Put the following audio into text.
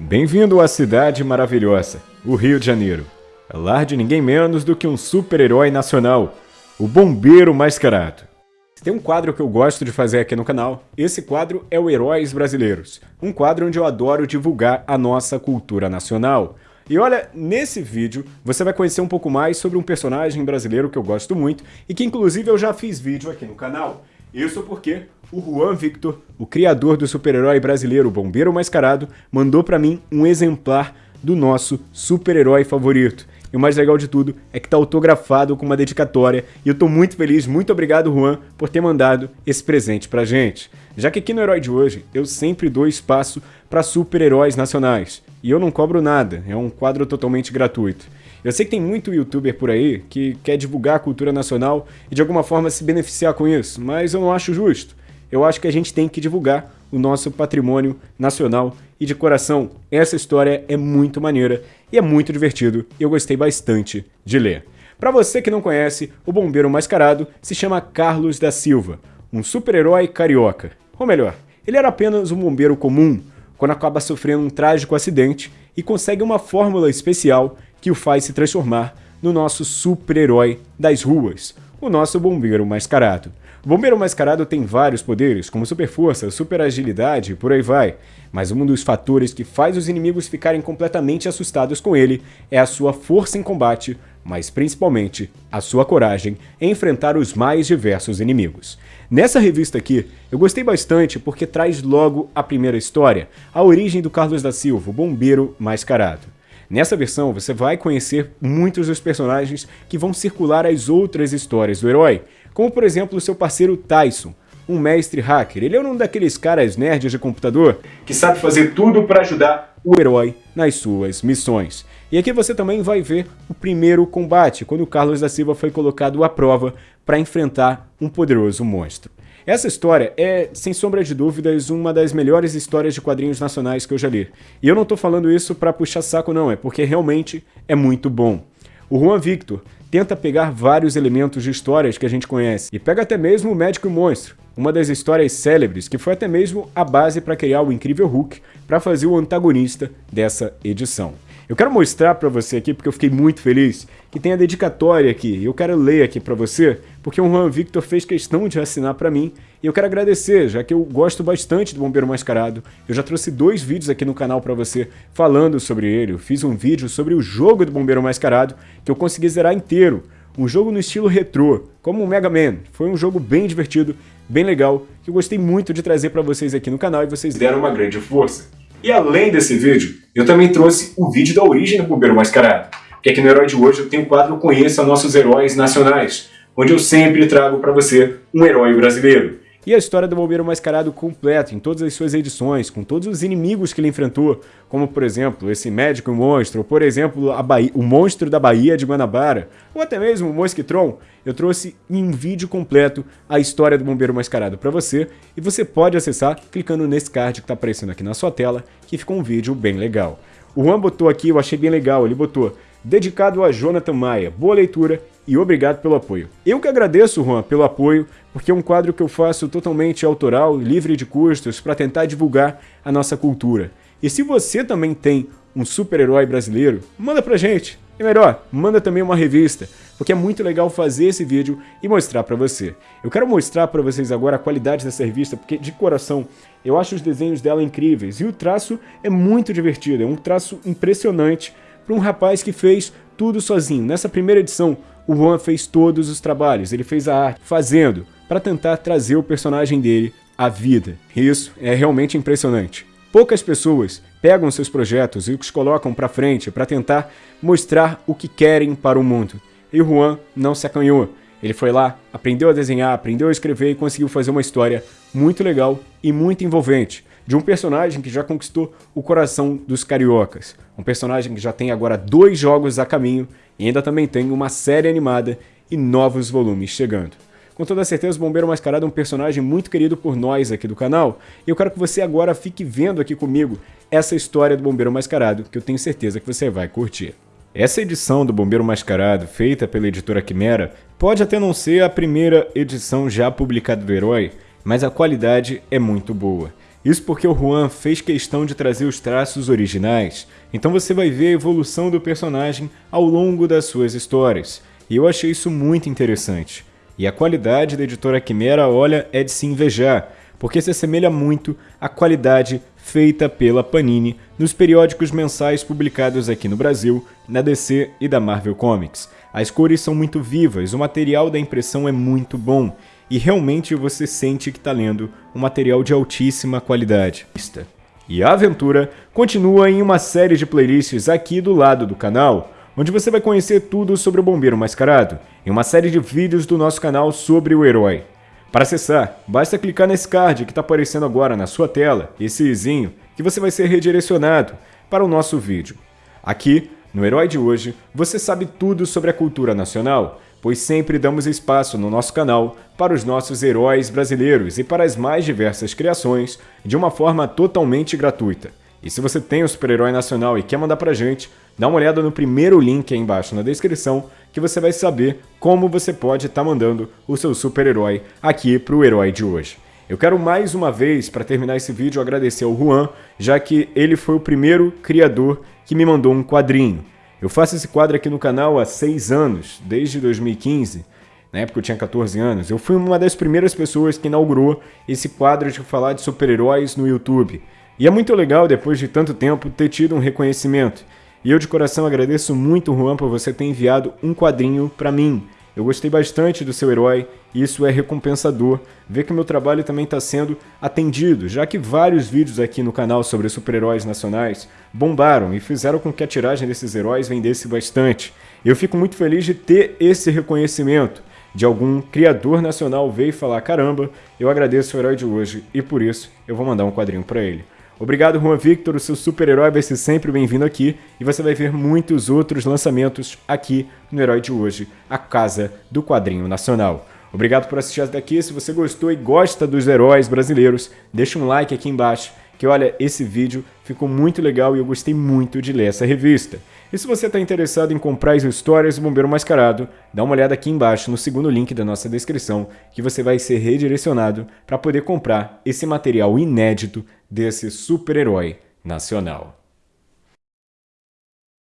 Bem-vindo à cidade maravilhosa, o Rio de Janeiro. Lar de ninguém menos do que um super-herói nacional, o Bombeiro Mascarado. Tem um quadro que eu gosto de fazer aqui no canal, esse quadro é o Heróis Brasileiros, um quadro onde eu adoro divulgar a nossa cultura nacional. E olha, nesse vídeo você vai conhecer um pouco mais sobre um personagem brasileiro que eu gosto muito e que inclusive eu já fiz vídeo aqui no canal. Isso porque o Juan Victor, o criador do super-herói brasileiro Bombeiro Mascarado, mandou para mim um exemplar do nosso super-herói favorito. E o mais legal de tudo é que está autografado com uma dedicatória e eu estou muito feliz, muito obrigado Juan por ter mandado esse presente pra gente. Já que aqui no Herói de hoje eu sempre dou espaço para super-heróis nacionais e eu não cobro nada, é um quadro totalmente gratuito. Eu sei que tem muito youtuber por aí que quer divulgar a cultura nacional e de alguma forma se beneficiar com isso, mas eu não acho justo. Eu acho que a gente tem que divulgar o nosso patrimônio nacional e de coração, essa história é muito maneira e é muito divertido e eu gostei bastante de ler. Para você que não conhece, o bombeiro mascarado se chama Carlos da Silva, um super-herói carioca. Ou melhor, ele era apenas um bombeiro comum quando acaba sofrendo um trágico acidente e consegue uma fórmula especial que o faz se transformar no nosso super-herói das ruas, o nosso bombeiro mascarado. Bombeiro mascarado tem vários poderes, como super força, super agilidade e por aí vai, mas um dos fatores que faz os inimigos ficarem completamente assustados com ele é a sua força em combate, mas principalmente a sua coragem em enfrentar os mais diversos inimigos. Nessa revista aqui, eu gostei bastante porque traz logo a primeira história, a origem do Carlos da Silva, o bombeiro mascarado. Nessa versão, você vai conhecer muitos dos personagens que vão circular as outras histórias do herói, como por exemplo o seu parceiro Tyson, um mestre hacker. Ele é um daqueles caras nerds de computador que sabe fazer tudo para ajudar o herói nas suas missões. E aqui você também vai ver o primeiro combate, quando o Carlos da Silva foi colocado à prova para enfrentar um poderoso monstro. Essa história é, sem sombra de dúvidas, uma das melhores histórias de quadrinhos nacionais que eu já li. E eu não estou falando isso para puxar saco não, é porque realmente é muito bom. O Juan Victor tenta pegar vários elementos de histórias que a gente conhece, e pega até mesmo o Médico e o Monstro, uma das histórias célebres que foi até mesmo a base para criar o incrível Hulk para fazer o antagonista dessa edição. Eu quero mostrar para você aqui, porque eu fiquei muito feliz, que tem a dedicatória aqui. Eu quero ler aqui para você, porque o Juan Victor fez questão de assinar para mim. E eu quero agradecer, já que eu gosto bastante do Bombeiro Mascarado. Eu já trouxe dois vídeos aqui no canal para você falando sobre ele. Eu fiz um vídeo sobre o jogo do Bombeiro Mascarado, que eu consegui zerar inteiro. Um jogo no estilo retrô, como o Mega Man. Foi um jogo bem divertido, bem legal, que eu gostei muito de trazer para vocês aqui no canal e vocês deram uma grande força. E além desse vídeo, eu também trouxe o vídeo da origem do Bombeiro Mascarado. Porque aqui no Herói de hoje eu tenho o quadro Conheça Nossos Heróis Nacionais, onde eu sempre trago para você um herói brasileiro e a história do Bombeiro Mascarado completo, em todas as suas edições, com todos os inimigos que ele enfrentou, como por exemplo, esse médico monstro, ou por exemplo, o monstro da Bahia de Guanabara, ou até mesmo o Mosquitron, eu trouxe em vídeo completo a história do Bombeiro Mascarado para você, e você pode acessar clicando nesse card que está aparecendo aqui na sua tela, que ficou um vídeo bem legal. O Juan botou aqui, eu achei bem legal, ele botou dedicado a Jonathan Maia. Boa leitura e obrigado pelo apoio. Eu que agradeço, Juan, pelo apoio, porque é um quadro que eu faço totalmente autoral, livre de custos, para tentar divulgar a nossa cultura. E se você também tem um super-herói brasileiro, manda pra gente. E melhor, manda também uma revista, porque é muito legal fazer esse vídeo e mostrar para você. Eu quero mostrar para vocês agora a qualidade dessa revista, porque de coração eu acho os desenhos dela incríveis e o traço é muito divertido, é um traço impressionante para um rapaz que fez tudo sozinho. Nessa primeira edição, o Juan fez todos os trabalhos, ele fez a arte, fazendo, para tentar trazer o personagem dele à vida. Isso é realmente impressionante. Poucas pessoas pegam seus projetos e os colocam para frente para tentar mostrar o que querem para o mundo. E o Juan não se acanhou. Ele foi lá, aprendeu a desenhar, aprendeu a escrever e conseguiu fazer uma história muito legal e muito envolvente de um personagem que já conquistou o coração dos cariocas. Um personagem que já tem agora dois jogos a caminho e ainda também tem uma série animada e novos volumes chegando. Com toda certeza, o Bombeiro Mascarado é um personagem muito querido por nós aqui do canal, e eu quero que você agora fique vendo aqui comigo essa história do Bombeiro Mascarado, que eu tenho certeza que você vai curtir. Essa edição do Bombeiro Mascarado, feita pela editora Quimera, pode até não ser a primeira edição já publicada do herói, mas a qualidade é muito boa. Isso porque o Juan fez questão de trazer os traços originais, então você vai ver a evolução do personagem ao longo das suas histórias, e eu achei isso muito interessante. E a qualidade da editora Quimera, olha, é de se invejar, porque se assemelha muito à qualidade feita pela Panini nos periódicos mensais publicados aqui no Brasil, na DC e da Marvel Comics. As cores são muito vivas, o material da impressão é muito bom, e realmente você sente que está lendo um material de altíssima qualidade. E a aventura continua em uma série de playlists aqui do lado do canal, onde você vai conhecer tudo sobre o Bombeiro Mascarado, e uma série de vídeos do nosso canal sobre o herói. Para acessar, basta clicar nesse card que está aparecendo agora na sua tela, esse izinho, que você vai ser redirecionado para o nosso vídeo. Aqui, no Herói de hoje, você sabe tudo sobre a cultura nacional, pois sempre damos espaço no nosso canal para os nossos heróis brasileiros e para as mais diversas criações de uma forma totalmente gratuita. E se você tem o super-herói nacional e quer mandar pra gente, dá uma olhada no primeiro link aí embaixo na descrição que você vai saber como você pode estar tá mandando o seu super-herói aqui pro herói de hoje. Eu quero mais uma vez, para terminar esse vídeo, agradecer ao Juan, já que ele foi o primeiro criador que me mandou um quadrinho. Eu faço esse quadro aqui no canal há seis anos, desde 2015, na época eu tinha 14 anos. Eu fui uma das primeiras pessoas que inaugurou esse quadro de falar de super-heróis no YouTube. E é muito legal, depois de tanto tempo, ter tido um reconhecimento. E eu de coração agradeço muito, Juan, por você ter enviado um quadrinho para mim. Eu gostei bastante do seu herói e isso é recompensador. Ver que meu trabalho também está sendo atendido, já que vários vídeos aqui no canal sobre super-heróis nacionais bombaram e fizeram com que a tiragem desses heróis vendesse bastante. Eu fico muito feliz de ter esse reconhecimento de algum criador nacional veio falar: caramba, eu agradeço o herói de hoje e por isso eu vou mandar um quadrinho para ele. Obrigado, Juan Victor, o seu super-herói vai ser sempre bem-vindo aqui e você vai ver muitos outros lançamentos aqui no Herói de Hoje, a casa do quadrinho nacional. Obrigado por assistir até aqui, se você gostou e gosta dos heróis brasileiros, deixa um like aqui embaixo, que olha, esse vídeo ficou muito legal e eu gostei muito de ler essa revista. E se você está interessado em comprar as histórias do Bombeiro Mascarado, dá uma olhada aqui embaixo no segundo link da nossa descrição, que você vai ser redirecionado para poder comprar esse material inédito desse super-herói nacional.